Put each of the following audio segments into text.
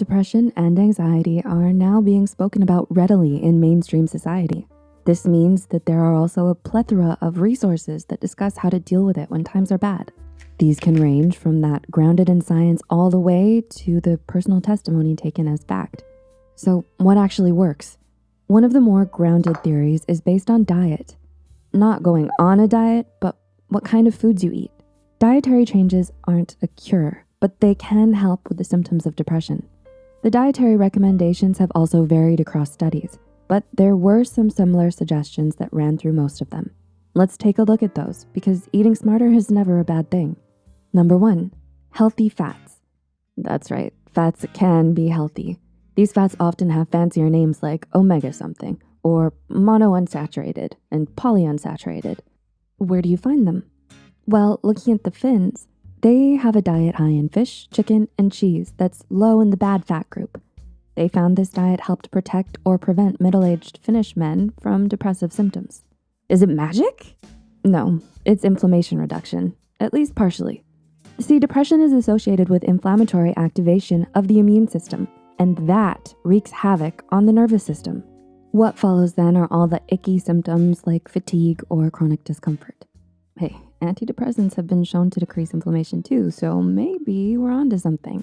Depression and anxiety are now being spoken about readily in mainstream society. This means that there are also a plethora of resources that discuss how to deal with it when times are bad. These can range from that grounded in science all the way to the personal testimony taken as fact. So what actually works? One of the more grounded theories is based on diet. Not going on a diet, but what kind of foods you eat. Dietary changes aren't a cure, but they can help with the symptoms of depression. The dietary recommendations have also varied across studies, but there were some similar suggestions that ran through most of them. Let's take a look at those because eating smarter is never a bad thing. Number one, healthy fats. That's right, fats can be healthy. These fats often have fancier names like omega something or monounsaturated and polyunsaturated. Where do you find them? Well, looking at the Finns, they have a diet high in fish, chicken, and cheese that's low in the bad fat group. They found this diet helped protect or prevent middle-aged Finnish men from depressive symptoms. Is it magic? No, it's inflammation reduction, at least partially. See, depression is associated with inflammatory activation of the immune system, and that wreaks havoc on the nervous system. What follows then are all the icky symptoms like fatigue or chronic discomfort. Hey, antidepressants have been shown to decrease inflammation too, so maybe we're onto something.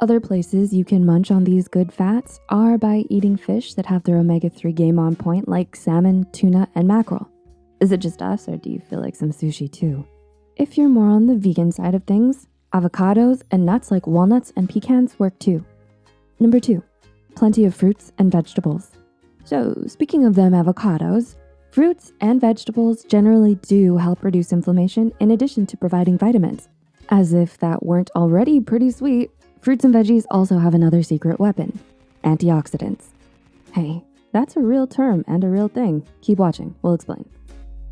Other places you can munch on these good fats are by eating fish that have their omega-3 game on point like salmon, tuna, and mackerel. Is it just us or do you feel like some sushi too? If you're more on the vegan side of things, avocados and nuts like walnuts and pecans work too. Number two, plenty of fruits and vegetables. So speaking of them avocados, fruits and vegetables generally do help reduce inflammation in addition to providing vitamins. As if that weren't already pretty sweet, fruits and veggies also have another secret weapon, antioxidants. Hey, that's a real term and a real thing. Keep watching, we'll explain.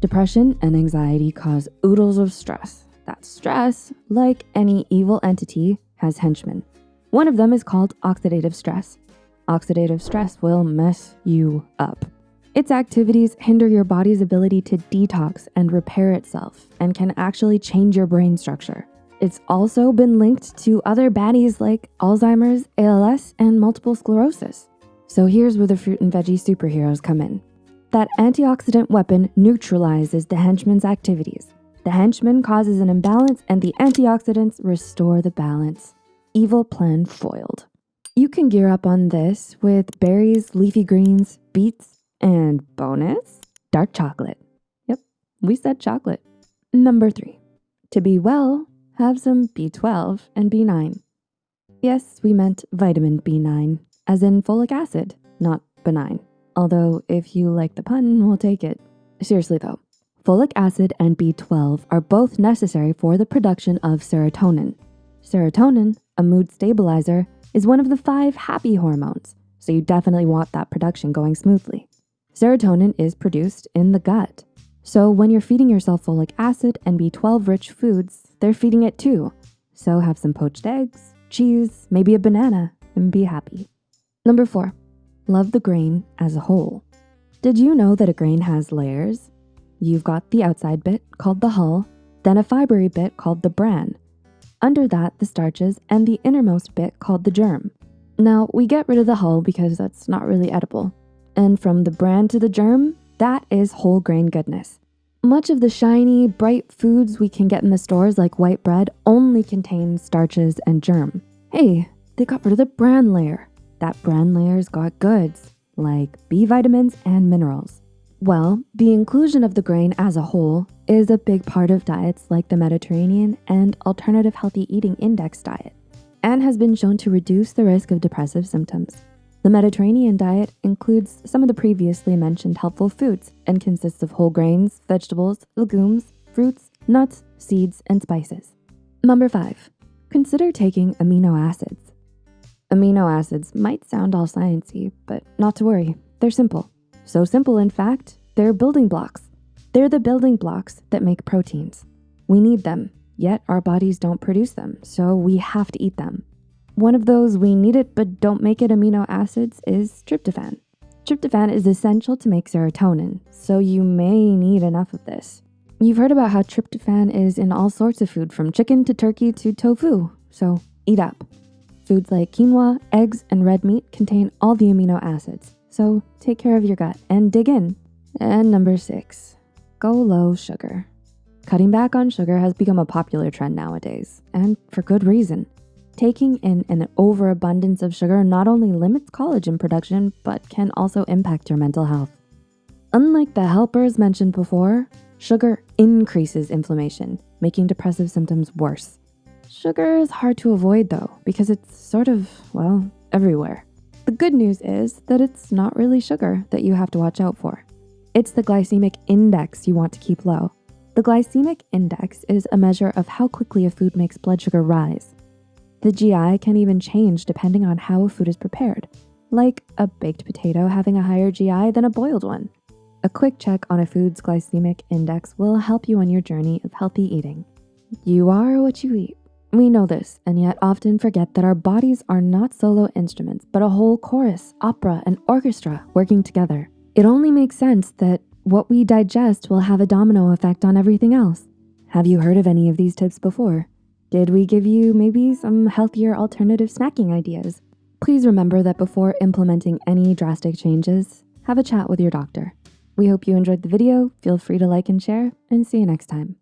Depression and anxiety cause oodles of stress. That stress, like any evil entity, has henchmen. One of them is called oxidative stress. Oxidative stress will mess you up. Its activities hinder your body's ability to detox and repair itself and can actually change your brain structure. It's also been linked to other baddies like Alzheimer's, ALS, and multiple sclerosis. So here's where the fruit and veggie superheroes come in. That antioxidant weapon neutralizes the henchman's activities. The henchman causes an imbalance and the antioxidants restore the balance. Evil plan foiled. You can gear up on this with berries, leafy greens, beets, and bonus, dark chocolate. Yep, we said chocolate. Number three, to be well, have some B12 and B9. Yes, we meant vitamin B9, as in folic acid, not benign. Although if you like the pun, we'll take it. Seriously though, folic acid and B12 are both necessary for the production of serotonin. Serotonin, a mood stabilizer, is one of the five happy hormones, so you definitely want that production going smoothly. Serotonin is produced in the gut. So when you're feeding yourself folic acid and B12 rich foods, they're feeding it too. So have some poached eggs, cheese, maybe a banana, and be happy. Number four, love the grain as a whole. Did you know that a grain has layers? You've got the outside bit called the hull, then a fibery bit called the bran. Under that, the starches and the innermost bit called the germ. Now, we get rid of the hull because that's not really edible. And from the bran to the germ, that is whole grain goodness. Much of the shiny, bright foods we can get in the stores like white bread only contain starches and germ. Hey, they got rid of the bran layer that bran layer's got goods like B vitamins and minerals. Well, the inclusion of the grain as a whole is a big part of diets like the Mediterranean and alternative healthy eating index diet and has been shown to reduce the risk of depressive symptoms. The Mediterranean diet includes some of the previously mentioned helpful foods and consists of whole grains, vegetables, legumes, fruits, nuts, seeds, and spices. Number five, consider taking amino acids. Amino acids might sound all sciencey, but not to worry, they're simple. So simple, in fact, they're building blocks. They're the building blocks that make proteins. We need them, yet our bodies don't produce them, so we have to eat them. One of those we need it but don't make it amino acids is tryptophan. Tryptophan is essential to make serotonin, so you may need enough of this. You've heard about how tryptophan is in all sorts of food from chicken to turkey to tofu, so eat up. Foods like quinoa, eggs, and red meat contain all the amino acids, so take care of your gut and dig in. And number six, go low sugar. Cutting back on sugar has become a popular trend nowadays, and for good reason. Taking in an overabundance of sugar not only limits collagen production, but can also impact your mental health. Unlike the helpers mentioned before, sugar increases inflammation, making depressive symptoms worse. Sugar is hard to avoid though, because it's sort of, well, everywhere. The good news is that it's not really sugar that you have to watch out for. It's the glycemic index you want to keep low. The glycemic index is a measure of how quickly a food makes blood sugar rise. The GI can even change depending on how a food is prepared, like a baked potato having a higher GI than a boiled one. A quick check on a food's glycemic index will help you on your journey of healthy eating. You are what you eat. We know this and yet often forget that our bodies are not solo instruments, but a whole chorus, opera, and orchestra working together. It only makes sense that what we digest will have a domino effect on everything else. Have you heard of any of these tips before? Did we give you maybe some healthier alternative snacking ideas? Please remember that before implementing any drastic changes, have a chat with your doctor. We hope you enjoyed the video. Feel free to like and share and see you next time.